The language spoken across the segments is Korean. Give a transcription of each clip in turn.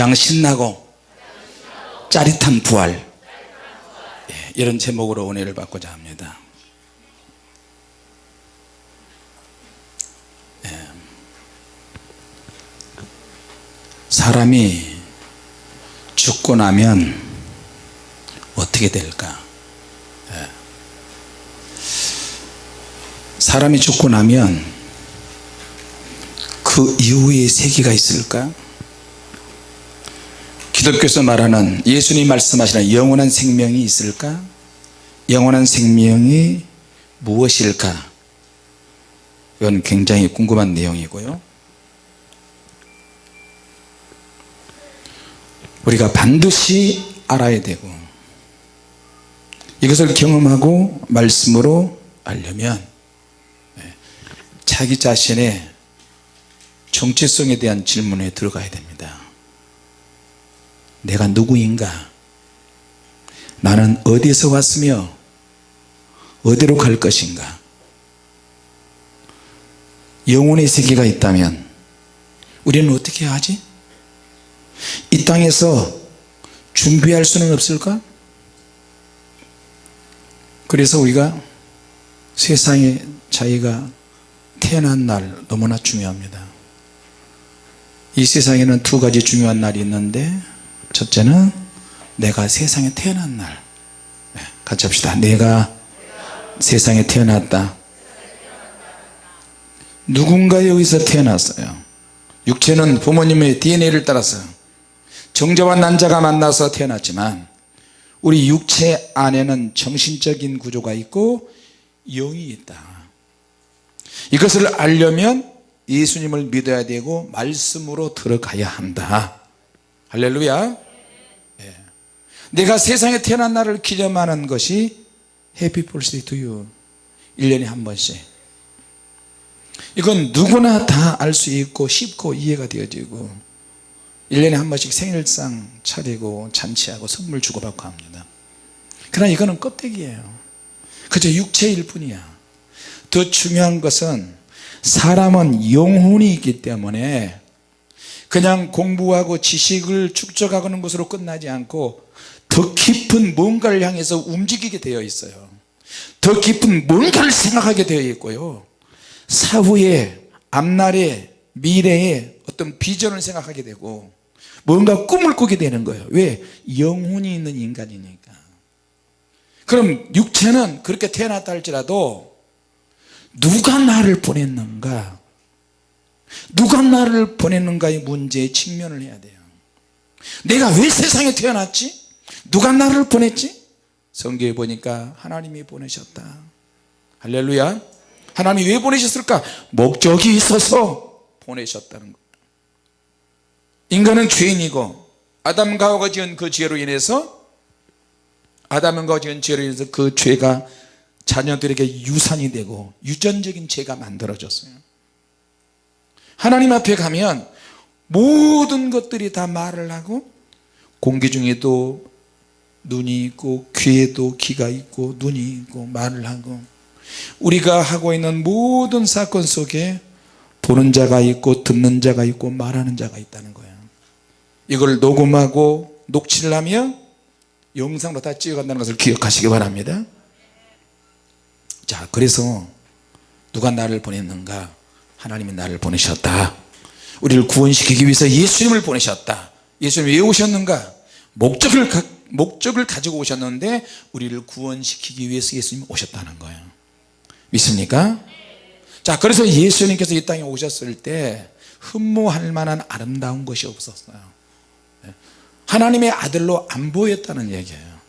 가장 신나고 짜릿한 부활 예, 이런 제목으로 은혜를 받고자 합니다 예. 사람이 죽고 나면 어떻게 될까 예. 사람이 죽고 나면 그 이후에 세계가 있을까 기독교에서 말하는 예수님 말씀하시는 영원한 생명이 있을까? 영원한 생명이 무엇일까? 이건 굉장히 궁금한 내용이고요. 우리가 반드시 알아야 되고 이것을 경험하고 말씀으로 알려면 예, 자기 자신의 정체성에 대한 질문에 들어가야 됩니다 내가 누구인가 나는 어디서 왔으며 어디로 갈 것인가 영혼의 세계가 있다면 우리는 어떻게 하지? 이 땅에서 준비할 수는 없을까? 그래서 우리가 세상에 자기가 태어난 날 너무나 중요합니다 이 세상에는 두 가지 중요한 날이 있는데 첫째는 내가 세상에 태어난 날. 네, 같이 합시다. 내가 세상에 태어났다. 누군가 여기서 태어났어요. 육체는 부모님의 DNA를 따라서 정자와 난자가 만나서 태어났지만 우리 육체 안에는 정신적인 구조가 있고 영이 있다. 이것을 알려면 예수님을 믿어야 되고 말씀으로 들어가야 한다 할렐루야. 예. 내가 세상에 태어난 날을 기념하는 것이 해피 볼스데이 투유 1년에 한 번씩. 이건 누구나 다 알 수 있고 쉽고 이해가 되어지고 1년에 한 번씩 생일상 차리고 잔치하고 선물 주고받고 합니다. 그러나 이거는 껍데기예요. 그저 육체일 뿐이야. 더 중요한 것은 사람은 영혼이 있기 때문에 그냥 공부하고 지식을 축적하는 것으로 끝나지 않고 더 깊은 뭔가를 향해서 움직이게 되어 있어요. 더 깊은 뭔가를 생각하게 되어 있고요. 사후에 앞날에 미래에 어떤 비전을 생각하게 되고 뭔가 꿈을 꾸게 되는 거예요. 왜? 영혼이 있는 인간이니까. 그럼 육체는 그렇게 태어났다 할지라도 누가 나를 보냈는가 누가 나를 보냈는가의 문제에 직면을 해야 돼요 내가 왜 세상에 태어났지? 누가 나를 보냈지? 성경에 보니까 하나님이 보내셨다 할렐루야 하나님이 왜 보내셨을까? 목적이 있어서 보내셨다는 것 인간은 죄인이고 아담과 하와가 지은 그 죄로 인해서 아담과 지은 죄로 인해서 그 죄가 자녀들에게 유산이 되고 유전적인 죄가 만들어졌어요 하나님 앞에 가면 모든 것들이 다 말을 하고 공기 중에도 눈이 있고 귀에도 귀가 있고 눈이 있고 말을 하고 우리가 하고 있는 모든 사건 속에 보는 자가 있고 듣는 자가 있고 말하는 자가 있다는 거예요. 이걸 녹음하고 녹취를 하며 영상으로 다 찍어간다는 것을 기억하시기 바랍니다. 자 그래서 누가 나를 보냈는가 하나님이 나를 보내셨다. 우리를 구원시키기 위해서 예수님을 보내셨다. 예수님이 왜 오셨는가? 목적을, 목적을 가지고 오셨는데 우리를 구원시키기 위해서 예수님이 오셨다는 거예요. 믿습니까? 자 그래서 예수님께서 이 땅에 오셨을 때 흠모할 만한 아름다운 것이 없었어요. 하나님의 아들로 안 보였다는 얘기예요.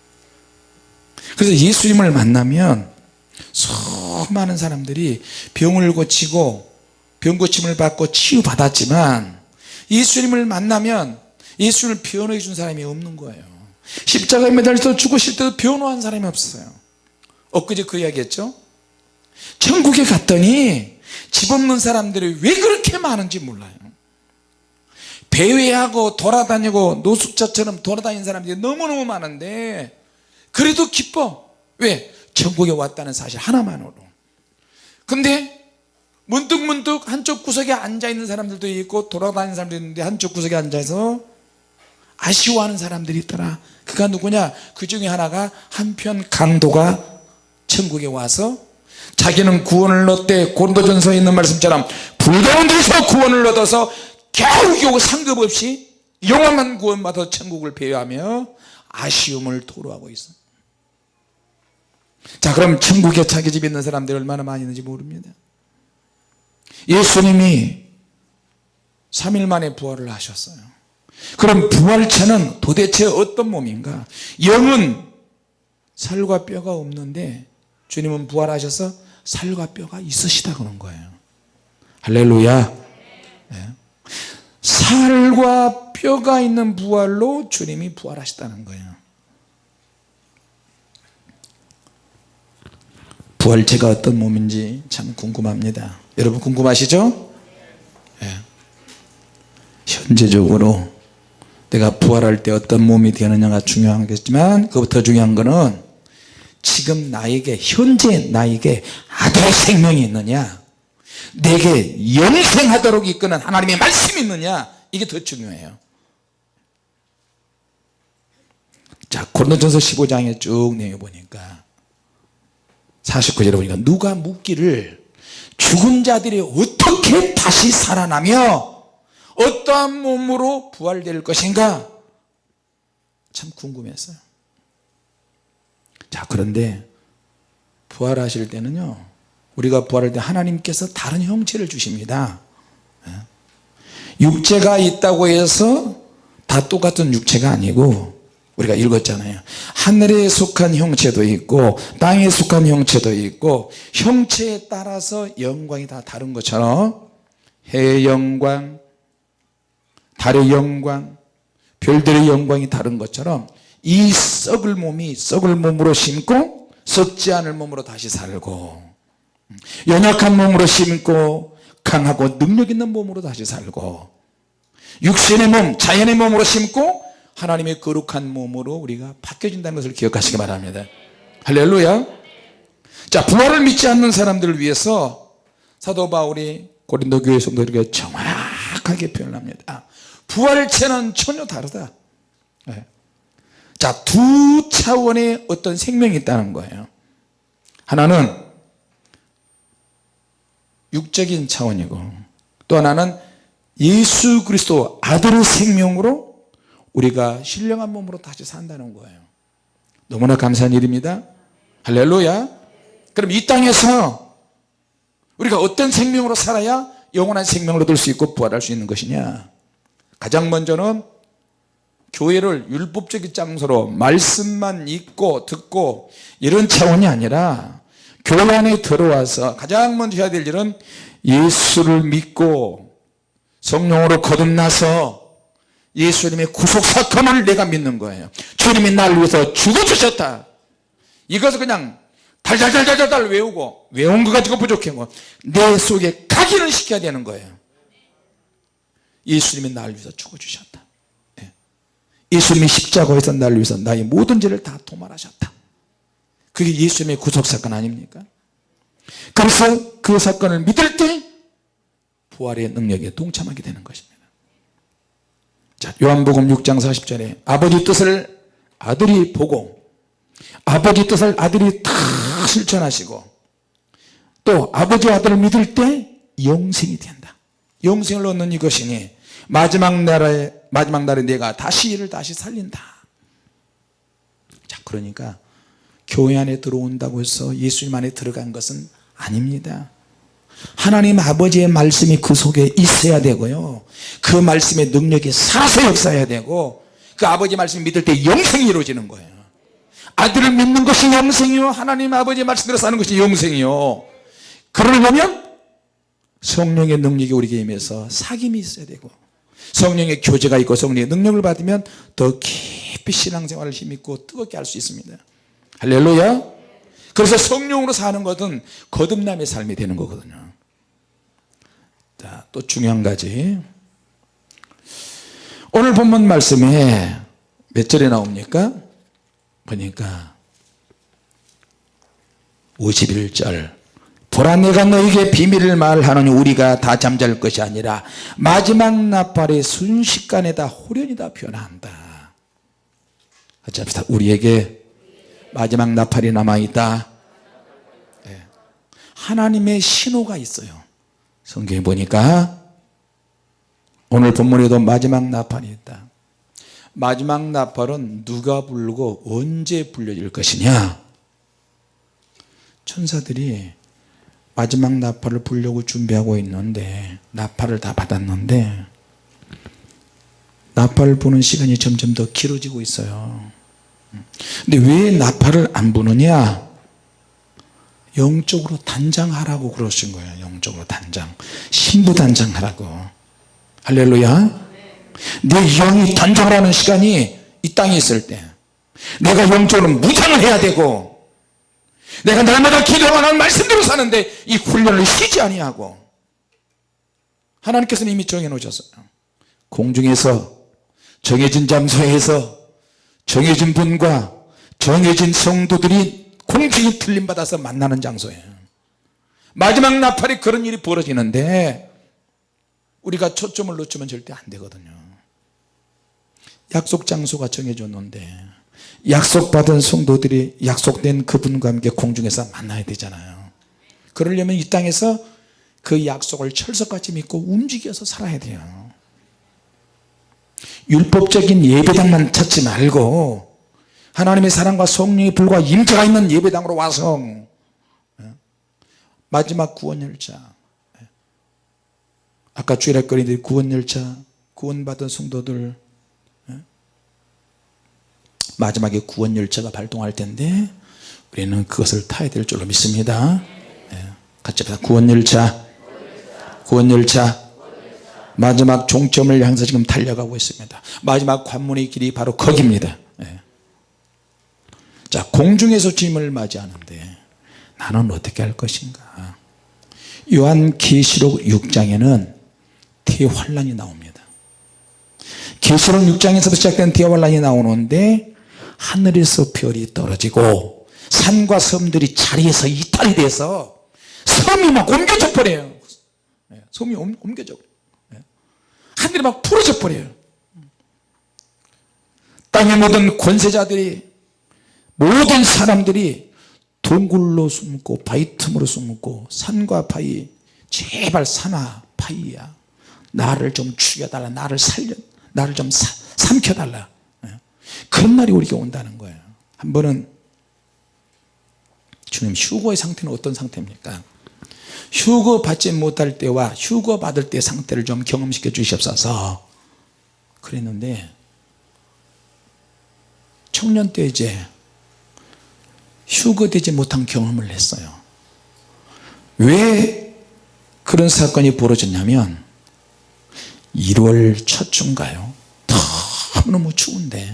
그래서 예수님을 만나면 수많은 사람들이 병을 고치고 병고침을 받고 치유받았지만 예수님을 만나면 예수님을 변호해 준 사람이 없는 거예요. 십자가에 매달려서 죽으실 때도 변호한 사람이 없어요. 엊그제 그 이야기 했죠? 천국에 갔더니 집 없는 사람들이 왜 그렇게 많은지 몰라요. 배회하고 돌아다니고 노숙자처럼 돌아다니는 사람들이 너무너무 많은데 그래도 기뻐. 왜? 천국에 왔다는 사실 하나만으로. 근데 문득문득 한쪽 구석에 앉아있는 사람들도 있고 돌아다니는 사람도 있는데 한쪽 구석에 앉아서 아쉬워하는 사람들이 있더라. 그가 누구냐? 그 중에 하나가 한편 강도가 천국에 와서 자기는 구원을 얻되 고린도전서에 있는 말씀처럼 불가운 데서 구원을 얻어서 겨우 겨우 상급 없이 영원한 구원받아 천국을 배회하며 아쉬움을 토로하고 있어. 자 그럼 천국에 자기 집에 있는 사람들이 얼마나 많이 있는지 모릅니다 예수님이 3일 만에 부활을 하셨어요. 그럼 부활체는 도대체 어떤 몸인가? 영은 살과 뼈가 없는데 주님은 부활하셔서 살과 뼈가 있으시다 그런 거예요. 할렐루야. 네. 살과 뼈가 있는 부활로 주님이 부활하셨다는 거예요. 부활체가 어떤 몸인지 참 궁금합니다 여러분 궁금하시죠? 네. 현재적으로 내가 부활할 때 어떤 몸이 되느냐가 중요하겠지만 그것부터 중요한 거는 지금 나에게 현재 나에게 아들의 생명이 있느냐 내게 영생하도록 이끄는 하나님의 말씀이 있느냐 이게 더 중요해요 자 고린도전서 15장에 쭉 내용 보니까 49절에 보니까 누가 묻기를 죽은 자들이 어떻게 다시 살아나며 어떠한 몸으로 부활될 것인가? 참 궁금했어요. 자 그런데 부활하실 때는요 우리가 부활할 때 하나님께서 다른 형체를 주십니다. 예. 육체가 있다고 해서 다 똑같은 육체가 아니고 우리가 읽었잖아요. 하늘에 속한 형체도 있고 땅에 속한 형체도 있고 형체에 따라서 영광이 다 다른 것처럼 해의 영광 달의 영광 별들의 영광이 다른 것처럼 이 썩을 몸이 썩을 몸으로 심고 썩지 않을 몸으로 다시 살고 연약한 몸으로 심고 강하고 능력 있는 몸으로 다시 살고 육신의 몸 자연의 몸으로 심고 하나님의 거룩한 몸으로 우리가 바뀌어진다는 것을 기억하시기 바랍니다. 할렐루야. 자 부활을 믿지 않는 사람들을 위해서 사도 바울이 고린도 교회 성도들에게 정확하게 표현합니다. 부활체는 전혀 다르다. 네. 자두 차원의 어떤 생명이 있다는 거예요. 하나는 육적인 차원이고 또 하나는 예수 그리스도 아들의 생명으로 우리가 신령한 몸으로 다시 산다는 거예요. 너무나 감사한 일입니다. 할렐루야. 그럼 이 땅에서 우리가 어떤 생명으로 살아야 영원한 생명을 얻을 수 있고 부활할 수 있는 것이냐? 가장 먼저는 교회를 율법적인 장소로 말씀만 읽고 듣고 이런 차원이 아니라 교회 안에 들어와서 가장 먼저 해야 될 일은 예수를 믿고 성령으로 거듭나서 예수님의 구속사건을 내가 믿는 거예요. 주님이 나를 위해서 죽어주셨다. 이것을 그냥 달달달달달 외우고 외운 거 가지고 부족해고 내 속에 각인을 시켜야 되는 거예요. 예수님이 나를 위해서 죽어주셨다. 예. 예수님이 십자가에서 나를 위해서 나의 모든 죄를 다 도말하셨다. 그게 예수님의 구속사건 아닙니까? 그래서 그 사건을 믿을 때 부활의 능력에 동참하게 되는 것입니다 자 요한복음 6장 40절에 아버지 뜻을 아들이 보고 아버지 뜻을 아들이 다 실천하시고 또 아버지 아들을 믿을 때 영생이 된다. 영생을 얻는 이것이니 마지막 날에 마지막 날에 내가 다시 이를 다시 살린다. 자 그러니까 교회 안에 들어온다고 해서 예수님 안에 들어간 것은 아닙니다 하나님 아버지의 말씀이 그 속에 있어야 되고요. 그 말씀의 능력이 살아서 역사해야 되고 그 아버지 말씀 믿을 때 영생이 이루어지는 거예요. 아들을 믿는 것이 영생이요 하나님 아버지의 말씀대로 사는 것이 영생이요. 그러려면 성령의 능력이 우리에게 임해서 사귐이 있어야 되고 성령의 교제가 있고 성령의 능력을 받으면 더 깊이 신앙생활을 힘있고 뜨겁게 할 수 있습니다. 할렐루야. 그래서 성령으로 사는 것은 거듭남의 삶이 되는 거거든요 자, 또 중요한 가지. 오늘 본문 말씀에 몇 절에 나옵니까? 보니까 51절. 보라 내가 너에게 비밀을 말하노니 우리가 다 잠잘 것이 아니라 마지막 나팔의 순식간에 다 호련이 다 변한다. 같이 합시다. 우리에게 마지막 나팔이 남아있다. 예. 하나님의 신호가 있어요 성경에 보니까 오늘 본문에도 마지막 나팔이 있다. 마지막 나팔은 누가 부르고 언제 불려질 것이냐? 천사들이 마지막 나팔을 불려고 준비하고 있는데 나팔을 다 받았는데 나팔을 부는 시간이 점점 더 길어지고 있어요. 근데 왜 나팔을 안 부느냐 영적으로 단장하라고 그러신 거예요. 영적으로 단장. 신부 단장하라고. 할렐루야. 내 영이 단장하라는 시간이 이 땅에 있을 때 내가 영적으로 무장을 해야 되고 내가 날마다 기도하는 말씀대로 사는데 이 훈련을 쉬지 아니하고 하나님께서는 이미 정해 놓으셨어요. 공중에서 정해진 장소에서 정해진 분과 정해진 성도들이 공중이 틀림 받아서 만나는 장소예요. 마지막 나팔에 그런 일이 벌어지는데 우리가 초점을 놓치면 절대 안 되거든요. 약속 장소가 정해졌는데 약속받은 성도들이 약속된 그분과 함께 공중에서 만나야 되잖아요. 그러려면 이 땅에서 그 약속을 철석같이 믿고 움직여서 살아야 돼요. 율법적인 예배당만 찾지 말고 하나님의 사랑과 성령의 불과 임재가 있는 예배당으로 와서. 마지막 구원열차. 아까 주일학거리들 구원열차 구원받은 성도들 마지막에 구원열차가 발동할 텐데 우리는 그것을 타야 될 줄로 믿습니다. 같이 합시다. 구원열차. 구원열차. 마지막 종점을 향해서 지금 달려가고 있습니다. 마지막 관문의 길이 바로 거기입니다 자 공중에서 주님을 맞이하는데 나는 어떻게 할 것인가? 요한계시록 6장에는 대환란이 나옵니다. 계시록 6장에서 시작된 대환란이 나오는데 하늘에서 별이 떨어지고 산과 섬들이 자리에서 이탈이 돼서 섬이 막 옮겨져 버려요. 섬이 옮겨져 버려요. 하늘이 막 풀어져 버려요. 땅의 모든 권세자들이 모든 사람들이 동굴로 숨고 바위 틈으로 숨고 산과 바위 제발 산아 바위야. 나를 좀 죽여달라. 나를 살려 나를 좀 사, 삼켜달라. 그런 날이 우리에게 온다는 거예요. 한 번은 주님 휴거의 상태는 어떤 상태입니까? 휴거 받지 못할 때와 휴거 받을 때 상태를 좀 경험시켜 주시옵소서. 그랬는데 청년 때 이제 휴거되지 못한 경험을 했어요. 왜 그런 사건이 벌어졌냐면 1월 첫 주인가요? 너무너무 추운데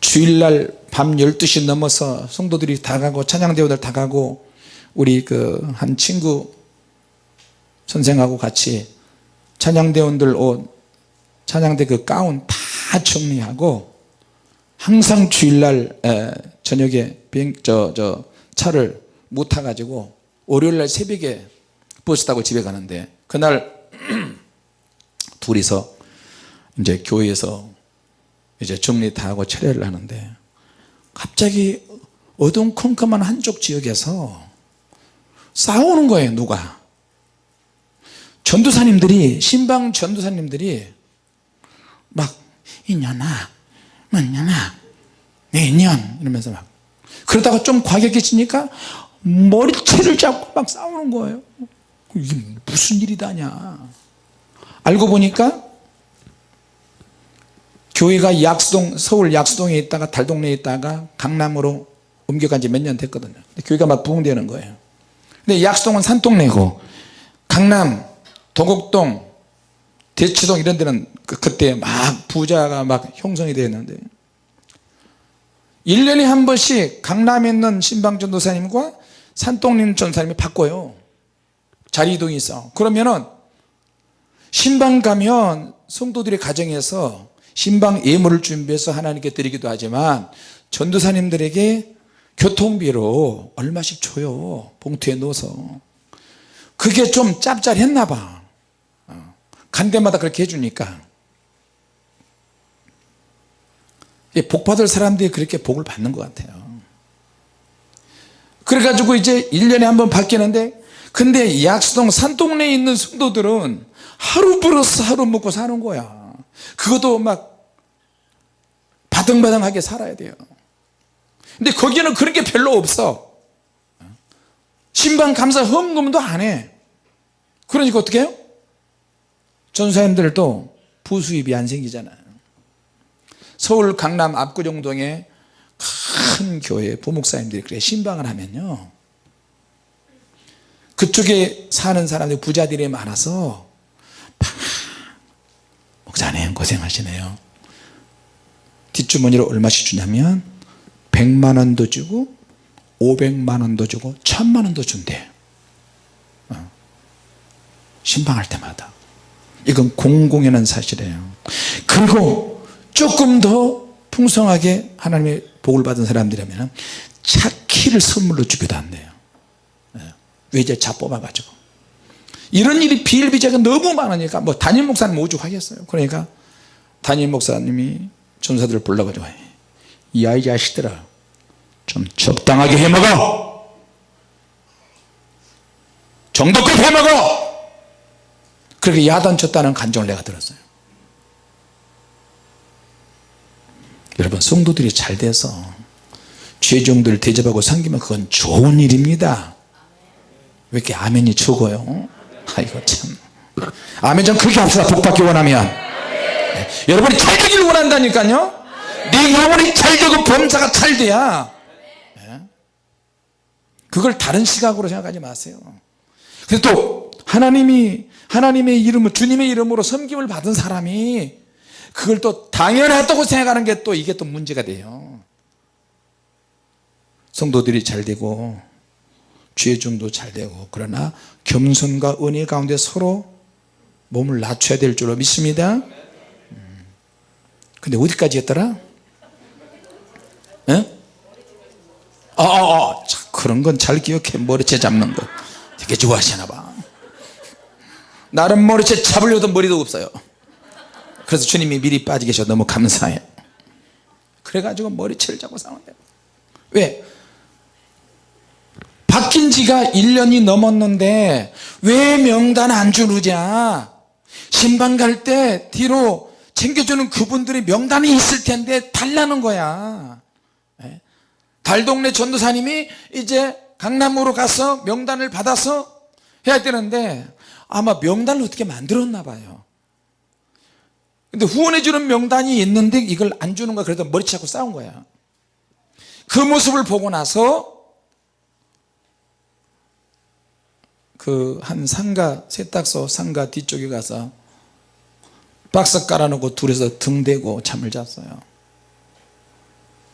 주일날 밤 12시 넘어서 성도들이 다 가고 찬양대원들 다 가고 우리 그 한 친구 선생하고 같이 찬양대원들 옷 찬양대 그 가운 다 정리하고 항상 주일날 에, 저녁에 비행 저, 저 차를 못 타가지고 월요일날 새벽에 버스 타고 집에 가는데 그날 둘이서 이제 교회에서 이제 정리 다 하고 철회를 하는데 갑자기 어둠컴컴한 한쪽 지역에서 싸우는 거예요 누가. 전도사님들이 신방 전도사님들이 막 이년아 뭐냐나 내년 이러면서 막 그러다가 좀 과격해지니까 머리채를 잡고 막 싸우는 거예요. 이게 무슨 일이다냐. 알고 보니까 교회가 약수동 서울 약수동에 있다가 달동네에 있다가 강남으로 옮겨간 지 몇 년 됐거든요. 교회가 막 부흥되는 거예요. 근데 약수동은 산동네고 강남 도곡동 대치동 이런 데는 그, 때 막 부자가 막 형성이 되었는데 1년에 한 번씩 강남에 있는 신방전 도사님과 산동림 전사님이 바꿔요. 자리 이동이 있어. 그러면은 신방 가면 성도들의 가정에서 신방 예물을 준비해서 하나님께 드리기도 하지만 전도사님들에게 교통비로 얼마씩 줘요? 봉투에 넣어서. 그게 좀 짭짤했나 봐. 어. 간 데마다 그렇게 해주니까 복 받을 사람들이 그렇게 복을 받는 것 같아요. 그래가지고 이제 1년에 한 번 바뀌는데 근데 약수동 산동네에 있는 성도들은 하루 벌어서 하루 먹고 사는 거야. 그것도 막 바등바등하게 살아야 돼요. 근데 거기는 그런 게 별로 없어. 신방 감사 헌금도 안해. 그러니까 어떻게 해요? 전사님들도 부수입이 안 생기잖아요 서울 강남 압구정동에 큰 교회 부목사님들이 그래 신방을 하면요. 그쪽에 사는 사람들 부자들이 많아서 목사님 고생하시네요. 뒷주머니로 얼마씩 주냐면 100만원도 주고 500만원도 주고 1000만원도 준대. 어. 신방할 때마다. 이건 공공연한 사실이에요. 그리고 조금 더 풍성하게 하나님의 복을 받은 사람들이라면 차 키를 선물로 주기도 한대요. 외제차 뽑아가지고. 이런 일이 비일비재가 너무 많으니까 뭐 담임 목사님 오죽하겠어요. 그러니까 담임 목사님이 전사들을 불러가지고 이 아이 자식들아 좀 적당하게 해먹어. 정도껏 해먹어. 그렇게 야단쳤다는 간정을 내가 들었어요 여러분 성도들이 잘 돼서 죄종들 대접하고 섬기면 그건 좋은 일입니다. 왜 이렇게 아멘이 적어요? 아이고 참. 아멘 좀 크게 합시다. 복받기 원하면. 네. 여러분이 잘 되기를 원한다니까요. 네 영혼이 잘 되고 범사가 잘 돼야. 네. 그걸 다른 시각으로 생각하지 마세요. 그래서 또 하나님이 하나님의 이름을 주님의 이름으로 섬김을 받은 사람이 그걸 또 당연하다고 생각하는 게 또 이게 또 문제가 돼요 성도들이 잘 되고 죄 중도 잘 되고 그러나 겸손과 은혜 가운데 서로 몸을 낮춰야 될 줄로 믿습니다 음. 근데 어디까지 했더라? 에? 아, 아, 아. 그런 건 잘 기억해 머리채 잡는 거 되게 좋아하시나 봐 나름 머리채 잡으려도 머리도 없어요 그래서 주님이 미리 빠지 계셔. 너무 감사해. 그래가지고 머리채를 잡고 싸운대. 왜? 바뀐 지가 1년이 넘었는데 왜 명단 안 주느냐? 신방 갈 때 뒤로 챙겨주는 그분들이 명단이 있을 텐데 달라는 거야. 예? 달동네 전도사님이 이제 강남으로 가서 명단을 받아서 해야 되는데 아마 명단을 어떻게 만들었나 봐요 근데 후원해 주는 명단이 있는데 이걸 안 주는 거야. 그래도 머리 치고 싸운 거야. 그 모습을 보고 나서 그 한 상가 세탁소 상가 뒤쪽에 가서 박스 깔아놓고 둘이서 등대고 잠을 잤어요.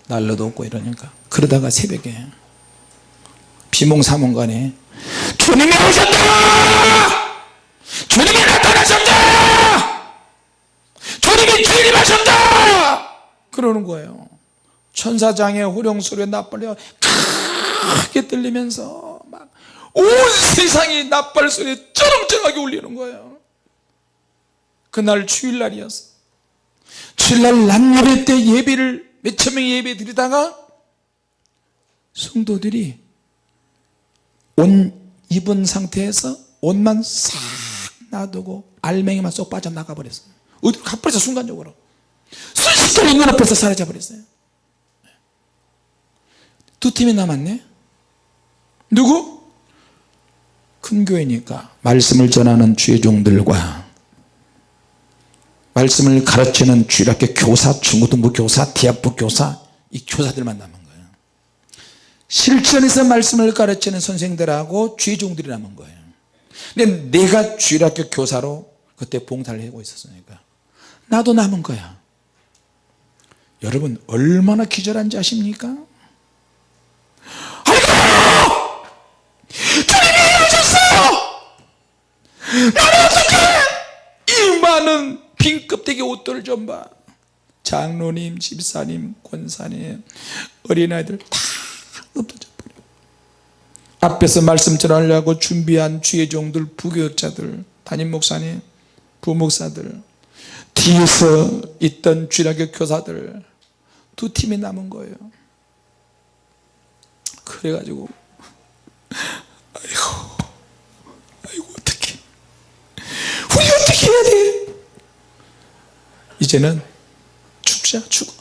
난로도 없고 이러니까. 그러다가 새벽에 비몽사몽간에 주님이 오셨다! 주님이 나타나셨다 주님이 주님하셨다! 그러는 거예요. 천사장의 호령소리가 나팔려 크게 들리면서 온 세상이 나팔 소리에 쩌렁쩌렁하게 울리는 거예요. 그날 주일날이었어. 주일날 남 예배 때 예배를 몇 천 명이 예배 드리다가 성도들이 옷 입은 상태에서 옷만 싹 놔두고 알맹이만 쏙 빠져나가 버렸어요 어디로 가버렸어 순간적으로. 순식간에 눈앞에서 사라져 버렸어요. 두 팀이 남았네? 누구? 큰 교회니까 말씀을 전하는 주의 종들과 말씀을 가르치는 주일학교 교사, 중고등부 교사, 대학부 교사 이 교사들만 남은 거예요. 실전에서 말씀을 가르치는 선생들하고 주의 종들이 남은 거예요. 근데 내가 주일학교 교사로 그때 봉사를 하고 있었으니까 나도 남은 거야. 여러분 얼마나 기절한지 아십니까? 나는 어떻게 이 많은 빈 껍데기 옷들을 좀봐. 장로님 집사님 권사님 어린아이들 다 엎어져 버려. 앞에서 말씀 전하려고 준비한 주의 종들 부교육자들 담임 목사님 부목사들 뒤에서 있던 주일학교 교사들 두 팀이 남은 거예요. 그래가지고 아이고 아이고 어떻게 우리 어떻게 해야 돼? 이제는 죽자 죽어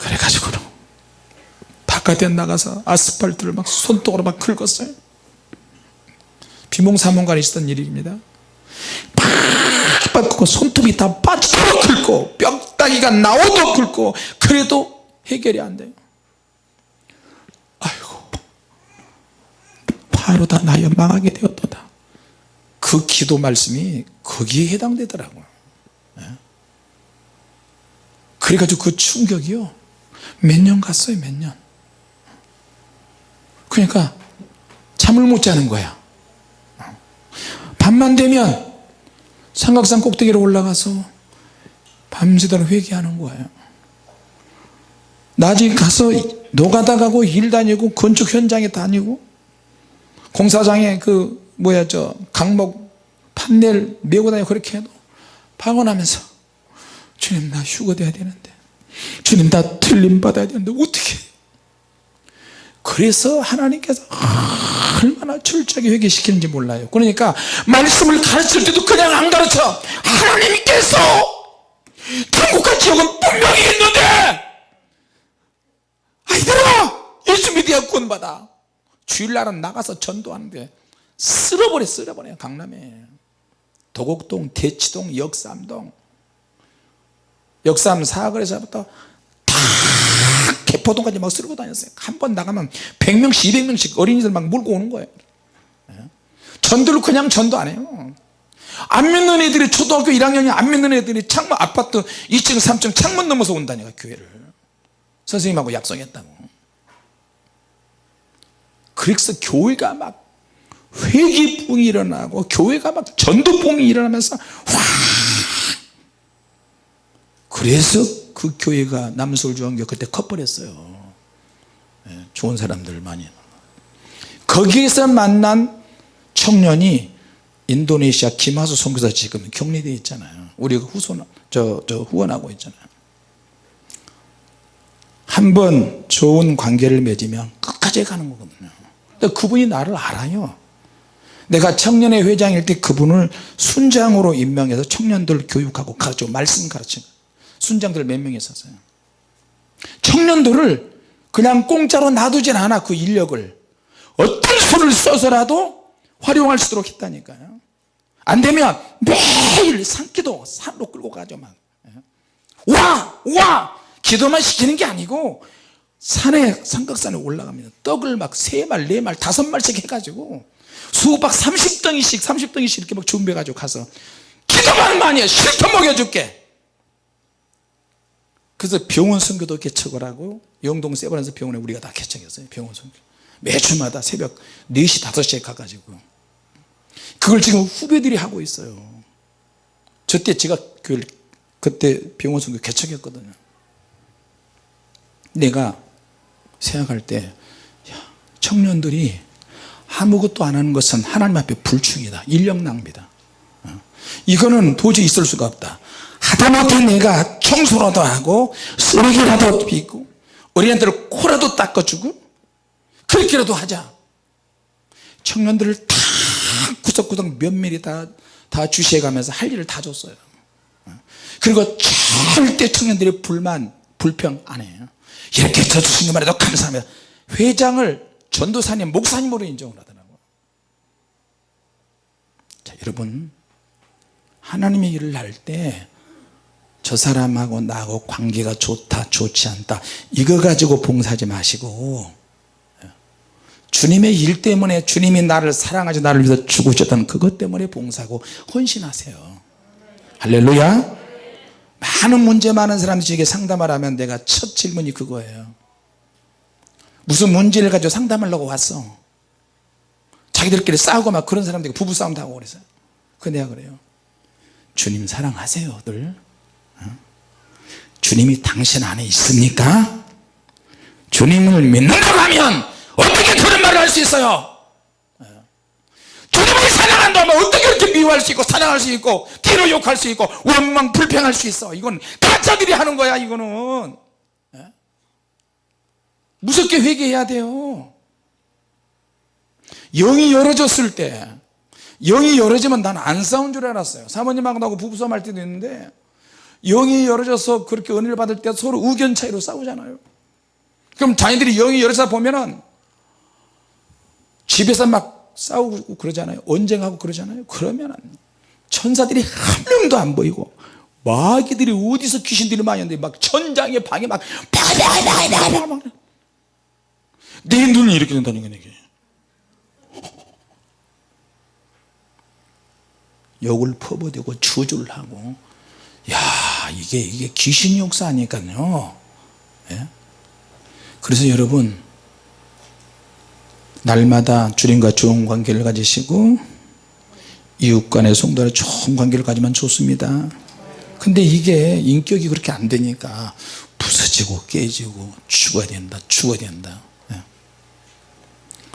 그래가지고는 바깥에 나가서 아스팔트를 막 손톱으로 막 긁었어요. 비몽사몽간에 있었던 일입니다 팍 긁고 손톱이 다 빠지도록 긁고 뼈다귀가 나오도록 긁고 그래도 해결이 안 돼요. 아이고 바로 다 나여 망하게 되었도다. 그 기도 말씀이 거기에 해당되더라고요. 예. 그래가지고 그 충격이요. 몇 년 갔어요 몇년? 그러니까 잠을 못 자는 거야. 밤만 되면 삼각산 꼭대기로 올라가서 밤새도록 회개하는 거예요. 낮에 가서 노가다 가고 일 다니고 건축 현장에 다니고 공사장에 그 뭐야 저 강목 판넬 메고 다니고 그렇게 해도 방언하면서 주님 나 휴거돼야 되는데 주님 나 틀림 받아야 되는데 어떻게 그래서 하나님께서 얼마나 철저하게 회개시키는지 몰라요. 그러니까 말씀을 가르칠 때도 그냥 안 가르쳐. 하나님께서 천국과 지옥은 분명히 있는데! 아이들아! 예수 믿어야 구원받아. 주일날은 나가서 전도하는데 쓸어버려 쓸어버려. 강남에. 도곡동 대치동 역삼동. 역삼 사거리에서부터 다 개포동까지 막 쓸고 다녔어요. 한 번 나가면 100명씩 200명씩 어린이들 막 몰고 오는 거예요. 예? 전도를 그냥 전도 안 해요. 안 믿는 애들이 초등학교 1학년이 안 믿는 애들이 창문 아파트 2층 3층 창문 넘어서 온다니까 교회를. 선생님하고 약속했다고. 그래서 교회가 막 회기풍이 일어나고 교회가 막 전도풍이 일어나면서 확 그래서 그 교회가 남솔중앙교 그때 커버렸어요. 예, 좋은 사람들 많이. 거기에서 만난 청년이 인도네시아 김하수 선교사 지금 격리되어 있잖아요. 우리가 후손 저, 저 후원하고 있잖아요. 한 번 좋은 관계를 맺으면 끝까지 가는 거거든요. 근데 그분이 나를 알아요. 내가 청년회 회장일 때 그분을 순장으로 임명해서 청년들 교육하고 가르치고 말씀 가르치고 순장들 몇명 있었어요 청년들을 그냥 공짜로 놔두진 않아 그 인력을 어떤 수를 써서라도 활용할 수 있도록 했다니까요 안 되면 매일 산기도 산으로 끌고 가죠 막. 와! 와! 기도만 시키는 게 아니고 산에 삼각산에 올라갑니다 떡을 막 세 말, 네 말, 다섯 말씩 해가지고 수박 30덩이씩 30덩이씩 이렇게 막 준비해 가지고 가서 기도만 많이 해 실컷 먹여줄게 그래서 병원 선교도 개척을 하고 영동 세번에서 병원에 우리가 다 개척했어요 병원 선교. 매주마다 새벽 4시 5시에 가가지고. 그걸 지금 후배들이 하고 있어요. 저 때 제가 교회를 그때 병원 선교 개척했거든요. 내가 생각할 때 청년들이 아무것도 안 하는 것은 하나님 앞에 불충이다. 인력 낭비다. 어. 이거는 도저히 있을 수가 없다 하다못해 내가 청소라도 하고 쓰레기라도 빚고 어린애들 코라도 닦아주고 그렇게라도 하자. 청년들을 다 구석구석 면밀히 다, 다 주시해가면서 할 일을 다 줬어요. 어. 그리고 절대 청년들의 불만 불평 안 해요. 이렇게 쳐주신 것만 해도 감사합니다. 회장을 전도사님 목사님으로 인정을 하더라고요. 자 여러분. 하나님의 일을 할 때 저 사람하고 나하고 관계가 좋다 좋지 않다. 이거 가지고 봉사하지 마시고. 주님의 일 때문에 주님이 나를 사랑하지 나를 위해서 죽으셨다는 그것 때문에 봉사하고 헌신하세요. 할렐루야. 많은 문제 많은 사람들이 저에게 상담을 하면 내가 첫 질문이 그거예요. 무슨 문제를 가지고 상담하려고 왔어? 자기들끼리 싸우고 막 그런 사람들이 부부싸움도 하고 그래서요. 그 내가 그래요. 주님 사랑하세요들. 어? 주님이 당신 안에 있습니까? 주님을 믿는다고 하면 어떻게 그런 말을 할 수 있어요? 어? 주님을 사랑한다 사람을 어떻게 이렇게 미워할 수 있고 사랑할 수 있고 뒤로 욕할 수 있고 원망 불평할 수 있어? 이건 가짜들이 하는 거야 이거는. 예? 무섭게 회개해야 돼요. 영이 열어졌을 때 영이 열어지면 난 안 싸운 줄 알았어요. 사모님하고 나하고 부부싸움 할 때도 있는데 영이 열어져서 그렇게 은혜를 받을 때 서로 의견 차이로 싸우잖아요. 그럼 자녀들이 영이 열어서 보면은 집에서 막 싸우고 그러잖아요. 언쟁하고 그러잖아요. 그러면은 천사들이 한 명도 안 보이고 마귀들이 어디서 귀신들이 많이 있는데 막 천장에 방에 막 파파파파파 내 눈이 이렇게 된다는 거야 이게. 욕을 퍼부대고 주주를 하고 야 이게 이게 귀신 역사 아니까요 예? 그래서 여러분 날마다 주님과 좋은 관계를 가지시고 이웃 간의 성도와 좋은 관계를 가지면 좋습니다 근데 이게 인격이 그렇게 안 되니까 부서지고 깨지고 죽어야 된다 죽어야 된다 예.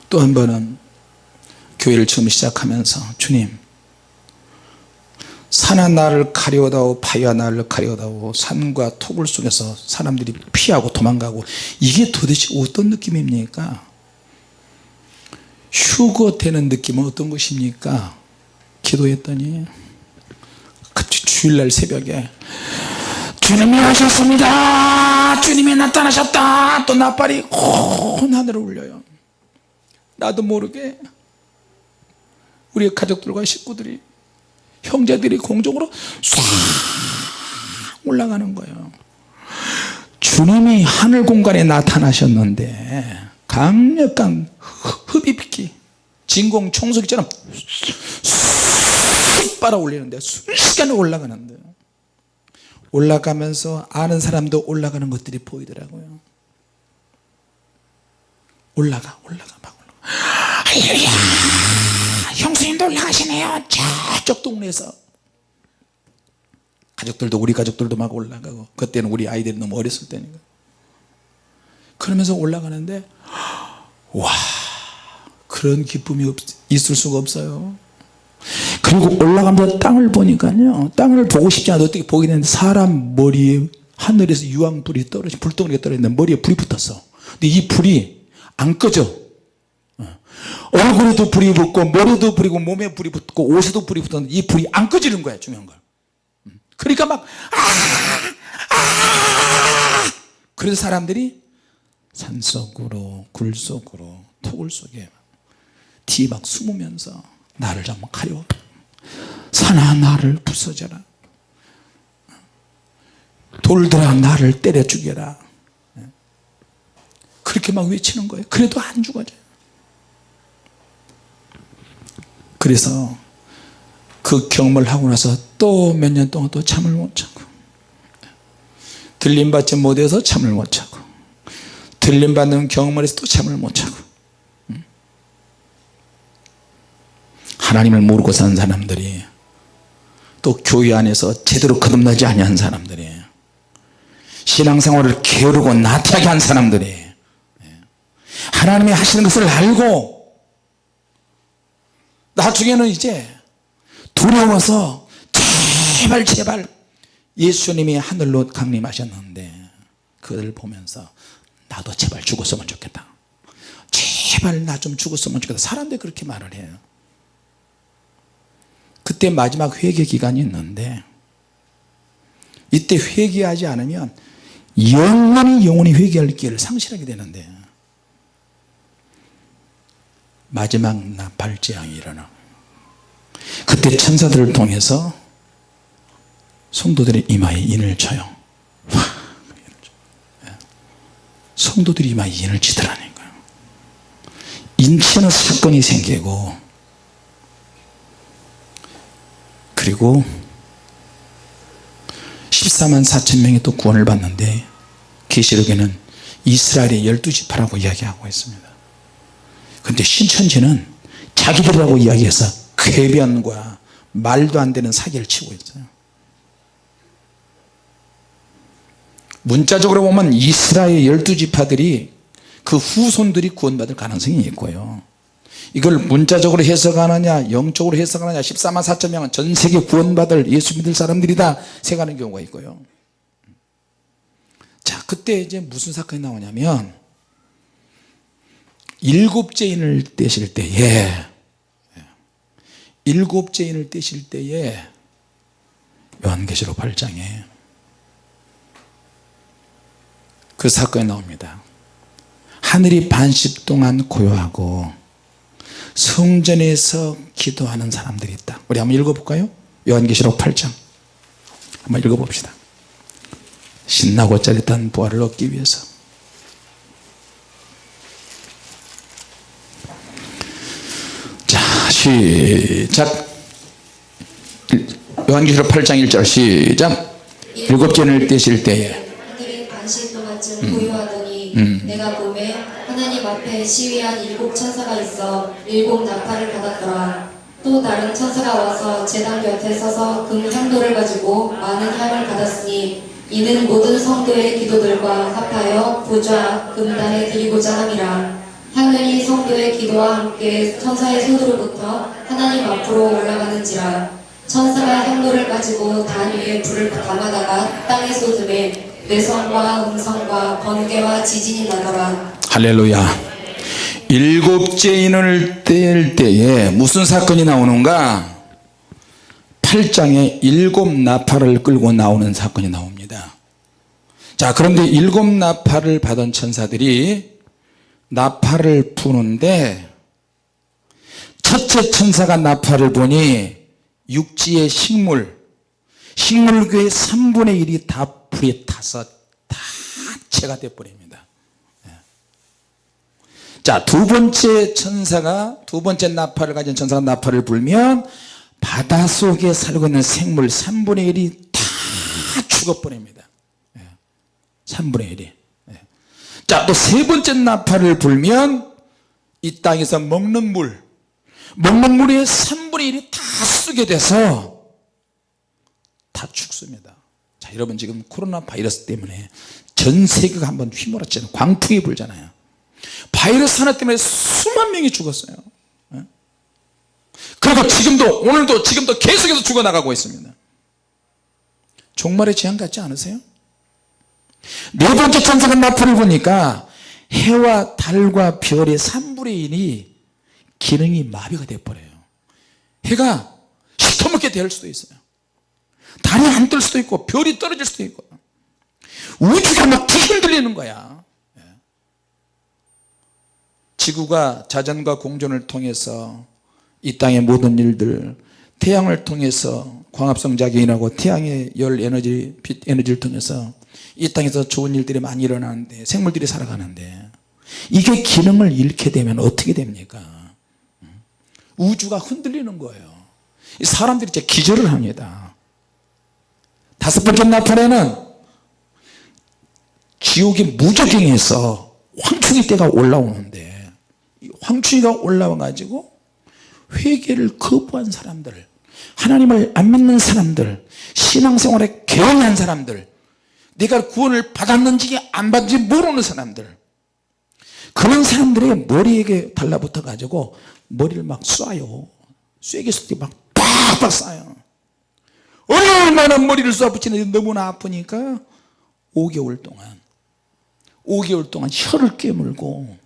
또한 번은 교회를 처음 시작하면서 주님 산하 나를 가려다오 바위와 나를 가려다오 산과 토굴 속에서 사람들이 피하고 도망가고 이게 도대체 어떤 느낌입니까? 휴거 되는 느낌은 어떤 것입니까? 기도했더니 주일날 새벽에 주님이 하셨습니다. 주님이 나타나셨다. 또 나팔이 온 하늘을 울려요. 나도 모르게 우리 가족들과 식구들이 형제들이 공중으로 싹 올라가는 거예요. 주님이 하늘 공간에 나타나셨는데 강력한 흡입기 진공 청소기처럼 쑥 빨아 올리는데 순식간에 올라가는데 올라가면서 아는 사람도 올라가는 것들이 보이더라고요. 올라가 올라가 막 올라가. 할렐루야 형수님도 올라가시네요. 저쪽 동네에서. 가족들도 우리 가족들도 막 올라가고 그때는 우리 아이들이 너무 어렸을 때니까. 그러면서 올라가는데 와 그런 기쁨이 없, 있을 수가 없어요. 그리고 올라가면서 땅을 보니까요 땅을 보고 싶지 않아도 어떻게 보게 되는데 사람 머리에 하늘에서 유황불이 떨어지 불덩이가 떨어지는데 머리에 불이 붙었어. 근데 이 불이 안 꺼져 얼굴에도 불이 붙고 머리도 불이 붙고 몸에 불이 붙고 옷에도 불이 붙었는데 이 불이 안 꺼지는 거야 중요한 걸. 그러니까 막 아, 아, 그래서 사람들이 산속으로 굴속으로 토굴 속에 뒤에 막 숨으면서 나를 좀 가려 산아 나를 부서져라. 돌들아 나를 때려 죽여라. 그렇게 막 외치는 거예요. 그래도 안 죽어져요 그래서 그 경험을 하고 나서 또 몇 년 동안 또 잠을 못 자고 들림받지 못해서 잠을 못 자고 들림받는 경험을 해서 또 잠을 못 자고 하나님을 모르고 산 사람들이 또 교회 안에서 제대로 거듭나지 아니한 사람들이 신앙생활을 게으르고 나태하게 한 사람들이 하나님이 하시는 것을 알고 나중에는 이제 두려워서 제발 제발 예수님이 하늘로 강림하셨는데 그를 보면서 나도 제발 죽었으면 좋겠다. 제발 나 좀 죽었으면 좋겠다. 사람들이 그렇게 말을 해요. 그때 마지막 회개 기간이 있는데 이때 회개하지 않으면 영원히 영원히 회개할 기회를 상실하게 되는데 마지막 나팔재앙이 일어나. 그때 천사들을 통해서 성도들의 이마에 인을 쳐요. 성도들이 이마에 인을 치더라는 거예요. 인치는 사건이 생기고 그리고 14만 4천 명이 또 구원을 받는데 계시록에는 이스라엘의 12지파라고 이야기하고 있습니다 그런데 신천지는 자기들이라고 이야기해서 궤변과 말도 안 되는 사기를 치고 있어요. 문자적으로 보면 이스라엘 12지파들이 그 후손들이 구원받을 가능성이 있고요. 이걸 문자적으로 해석하느냐 영적으로 해석하느냐 14만 4천 명은 전 세계 구원받을 예수 믿을 사람들이다 생각하는 경우가 있고요. 자 그때 이제 무슨 사건이 나오냐면 일곱째 인을 떼실 때에 일곱째 인을 떼실 때에 요한계시록 8장에 그 사건이 나옵니다. 하늘이 반씩 동안 고요하고 성전에서 기도하는 사람들이 있다. 우리 한번 읽어볼까요? 요한계시록 8장. 한번 읽어봅시다. 신나고 짜릿한 부활을 얻기 위해서 자 시작. 요한계시록 8장 1절 시작. 일곱째를 떼실 때에. 내가 봄에 하나님 앞에 시위한 일곱 천사가 있어 일곱 나팔을 받았더라. 또 다른 천사가 와서 제단 곁에 서서 금 향도를 가지고 많은 향을 받았으니 이는 모든 성도의 기도들과 합하여 부좌 금단에 드리고자 함이라 향연이 성도의 기도와 함께 천사의 손으로부터 하나님 앞으로 올라가는지라. 천사가 향도를 가지고 단 위에 불을 담아다가 땅에 쏟음에 내성과 음성과 번개와 지진이 나더라. 할렐루야. 일곱째 인을 뗄 때에 무슨 사건이 나오는가? 8장에 일곱 나팔을 끌고 나오는 사건이 나옵니다. 자 그런데 일곱 나팔을 받은 천사들이 나팔을 부는데 첫째 천사가 나팔을 보니 육지의 식물 식물계의 3분의 1이 다 불에 타서 다 채가 되어버립니다. 자두 번째 천사가 두 번째 나팔을 가진 천사가 나팔을 불면 바닷속에 살고 있는 생물 3분의 1이 다 죽어버립니다. 3분의 1이 자 또 세 번째 나팔을 불면 이 땅에서 먹는 물 먹는 물의 3분의 1이 다 쓰게 돼서 다 죽습니다 자 여러분 지금 코로나 바이러스 때문에 전 세계가 한번 휘몰았잖아요 광풍이 불잖아요 바이러스 하나 때문에 수만 명이 죽었어요 예? 그리고 지금도 오늘도 지금도 계속해서 죽어나가고 있습니다 종말의 재앙 같지 않으세요? 네 번째 천사가 나팔을 보니까 해와 달과 별의 3분의 1이 기능이 마비가 되어버려요. 해가 시커멓게 될 수도 있어요. 달이 안 뜰 수도 있고 별이 떨어질 수도 있고 우주가 막 흔들리는 거야. 예. 지구가 자전과 공전을 통해서 이 땅의 모든 일들 태양을 통해서 광합성 작용이라고 태양의 열 에너지 빛 에너지를 통해서 이 땅에서 좋은 일들이 많이 일어나는데 생물들이 살아가는데 이게 기능을 잃게 되면 어떻게 됩니까? 우주가 흔들리는 거예요. 사람들이 이제 기절을 합니다. 다섯 번째 나팔에는 지옥이 무적행해서 황충이 때가 올라오는데 황충이가 올라와 가지고 회개를 거부한 사람들 하나님을 안 믿는 사람들 신앙생활에 개헌한 사람들 내가 구원을 받았는지 안 받는지 모르는 사람들. 그런 사람들의 머리에게 달라붙어 가지고 머리를 막 쏴요. 쐐기 막 팍팍 쏴요. 얼마나 머리를 쏴붙이는지 너무나 아프니까 5개월 동안 5개월 동안 혀를 깨물고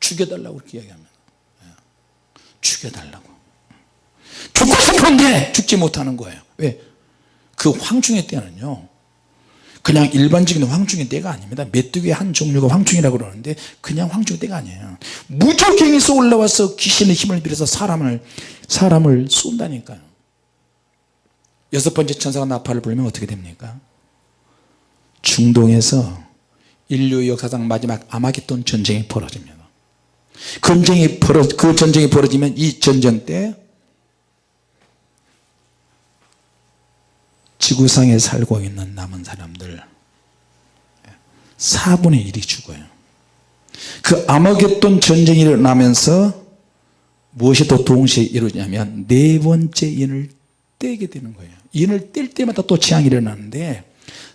죽여달라고 그렇게 이야기합니다. 예. 죽여달라고 죽고 싶은데 죽지 못하는 거예요. 왜? 그 황충의 때는요 그냥 일반적인 황충의 때가 아닙니다. 메뚜기의 한 종류가 황충이라고 그러는데 그냥 황충의 때가 아니에요. 무적행에서 올라와서 귀신의 힘을 빌어서 사람을 사람을 쏜다니까요. 여섯 번째 천사가 나팔을 불면 어떻게 됩니까? 중동에서 인류 역사상 마지막 아마겟돈 전쟁이 벌어집니다. 그 전쟁이 벌어 그 전쟁이 벌어지면 이 전쟁 때 지구상에 살고 있는 남은 사람들 4분의 1이 죽어요. 그 아마겟돈 전쟁이 일어나면서 무엇이 또 동시에 이루냐면 네 번째 인을 떼게 되는 거예요. 인을 뗄 때마다 또 재앙이 일어나는데